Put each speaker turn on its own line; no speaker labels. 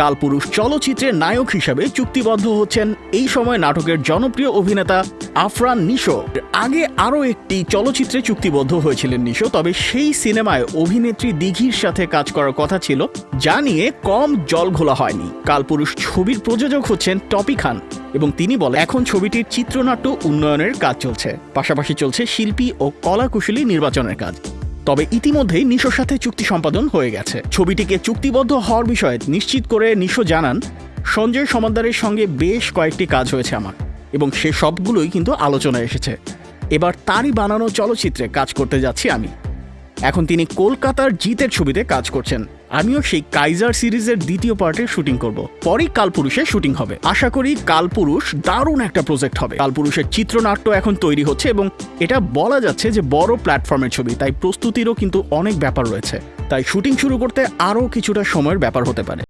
কালপুরুষ চলচ্চিত্রের নায়ক হিসাবে চুক্তিবদ্ধ হচ্ছেন এই সময় নাটকের জনপ্রিয় অভিনেতা আফরান নিশো। আগে আরও একটি চলচ্চিত্রে চুক্তিবদ্ধ হয়েছিলেন নিশো, তবে সেই সিনেমায় অভিনেত্রী দিঘির সাথে কাজ করার কথা ছিল, যা নিয়ে কম জল ঘোলা হয়নি। কালপুরুষ ছবির প্রযোজক হচ্ছেন টপি খান এবং তিনি বলেন, এখন ছবিটির চিত্রনাট্য উন্নয়নের কাজ চলছে। পাশাপাশি চলছে শিল্পী ও কলাকুশলী নির্বাচনের কাজ। তবে ইতিমধ্যেই নিশোর সাথে চুক্তি সম্পাদন হয়ে গেছে। ছবিটিকে চুক্তিবদ্ধ হওয়ার বিষয়ে নিশ্চিত করে নিশো জানান, সঞ্জয় সমাদ্দারের সঙ্গে বেশ কয়েকটি কাজ হয়েছে আমার, এবং সে সবগুলোই কিন্তু আলোচনায় এসেছে। এবার তারই বানানো চলচ্চিত্রে কাজ করতে যাচ্ছি আমি। এখন তিনি কলকাতার জিতের ছবিতে কাজ করছেন। আমিও সেই কাইজার সিরিজের দ্বিতীয় পার্টের শুটিং করব। পরেই কালপুরুষের শুটিং হবে। আশা করি কালপুরুষ দারুণ একটা প্রজেক্ট হবে। কালপুরুষের চিত্রনাট্য এখন তৈরি হচ্ছে এবং এটা বলা যাচ্ছে যে বড় প্ল্যাটফর্মের ছবি, তাই প্রস্তুতিরও কিন্তু অনেক ব্যাপার রয়েছে। তাই শুটিং শুরু করতে আরও কিছুটা সময়ের ব্যাপার হতে পারে।